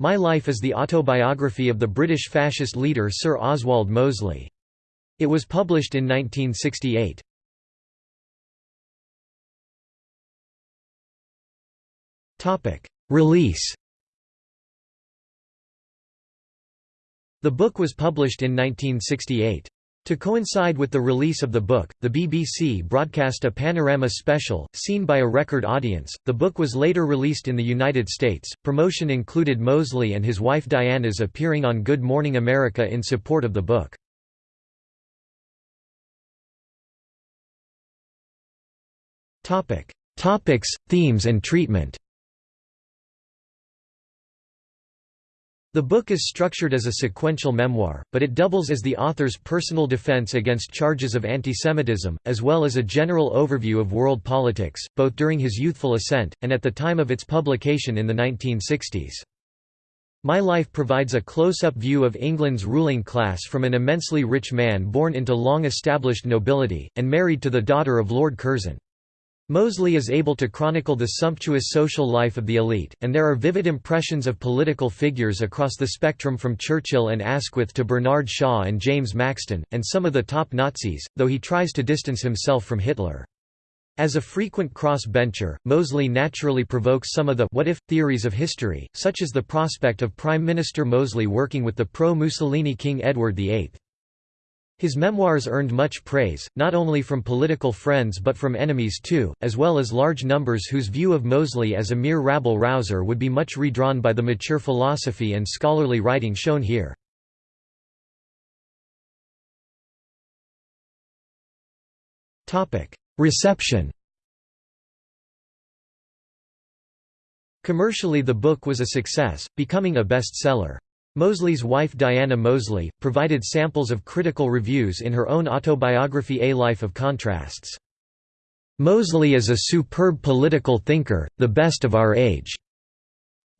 My Life is the autobiography of the British fascist leader Sir Oswald Mosley. It was published in 1968. Release The book was published in 1968. To coincide with the release of the book, the BBC broadcast a panorama special, seen by a record audience. The book was later released in the United States. Promotion included Mosley and his wife Diana's appearing on Good Morning America in support of the book. Topics, themes and treatment. The book is structured as a sequential memoir, but it doubles as the author's personal defense against charges of antisemitism, as well as a general overview of world politics, both during his youthful ascent, and at the time of its publication in the 1960s. My Life provides a close-up view of England's ruling class from an immensely rich man born into long-established nobility, and married to the daughter of Lord Curzon. Mosley is able to chronicle the sumptuous social life of the elite, and there are vivid impressions of political figures across the spectrum from Churchill and Asquith to Bernard Shaw and James Maxton, and some of the top Nazis, though he tries to distance himself from Hitler. As a frequent cross-bencher, Mosley naturally provokes some of the what-if theories of history, such as the prospect of Prime Minister Mosley working with the pro-Mussolini King Edward VIII. His memoirs earned much praise, not only from political friends but from enemies too, as well as large numbers whose view of Mosley as a mere rabble-rouser would be much redrawn by the mature philosophy and scholarly writing shown here. Reception Commercially the book was a success, becoming a bestseller. Mosley's wife Diana Mosley, provided samples of critical reviews in her own autobiography A Life of Contrasts. Mosley is a superb political thinker, the best of our age.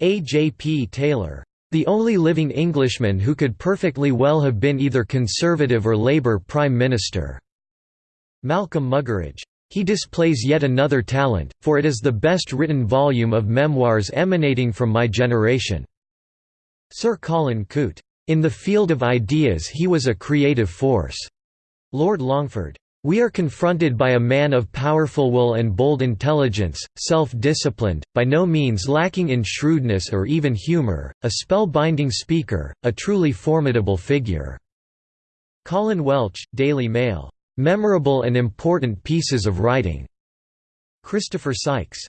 A. J. P. Taylor. The only living Englishman who could perfectly well have been either Conservative or Labour Prime Minister. Malcolm Muggeridge. He displays yet another talent, for it is the best written volume of memoirs emanating from my generation. Sir Colin Coote. In the field of ideas he was a creative force. Lord Longford. We are confronted by a man of powerful will and bold intelligence, self-disciplined, by no means lacking in shrewdness or even humor, a spell-binding speaker, a truly formidable figure." Colin Welch, Daily Mail. "...memorable and important pieces of writing." Christopher Sykes.